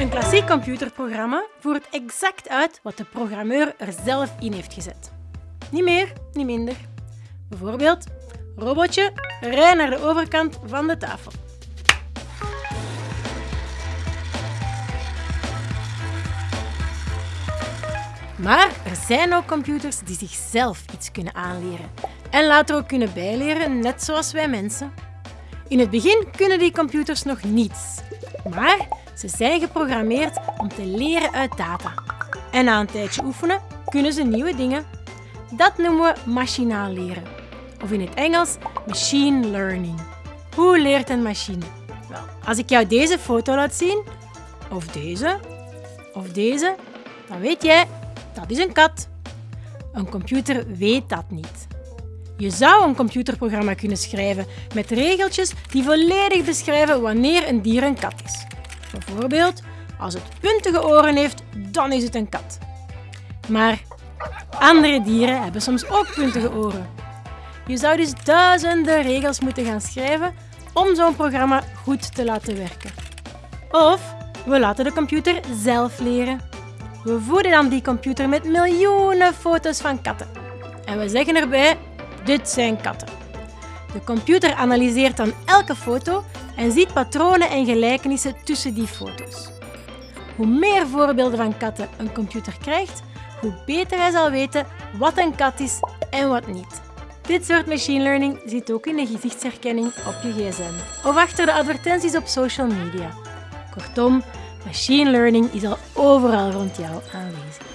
Een klassiek computerprogramma voert exact uit wat de programmeur er zelf in heeft gezet. Niet meer, niet minder. Bijvoorbeeld, robotje, rij naar de overkant van de tafel. Maar er zijn ook computers die zichzelf iets kunnen aanleren en later ook kunnen bijleren, net zoals wij mensen. In het begin kunnen die computers nog niets, maar ze zijn geprogrammeerd om te leren uit data. En na een tijdje oefenen kunnen ze nieuwe dingen. Dat noemen we machinaal leren, of in het Engels machine learning. Hoe leert een machine? Wel, als ik jou deze foto laat zien, of deze, of deze, dan weet jij dat is een kat. Een computer weet dat niet. Je zou een computerprogramma kunnen schrijven met regeltjes die volledig beschrijven wanneer een dier een kat is. Bijvoorbeeld, als het puntige oren heeft, dan is het een kat. Maar andere dieren hebben soms ook puntige oren. Je zou dus duizenden regels moeten gaan schrijven om zo'n programma goed te laten werken. Of we laten de computer zelf leren. We voeden dan die computer met miljoenen foto's van katten. En we zeggen erbij, dit zijn katten. De computer analyseert dan elke foto en ziet patronen en gelijkenissen tussen die foto's. Hoe meer voorbeelden van katten een computer krijgt, hoe beter hij zal weten wat een kat is en wat niet. Dit soort machine learning zit ook in de gezichtsherkenning op je gsm of achter de advertenties op social media. Kortom, Machine learning is al overal rond jou aanwezig.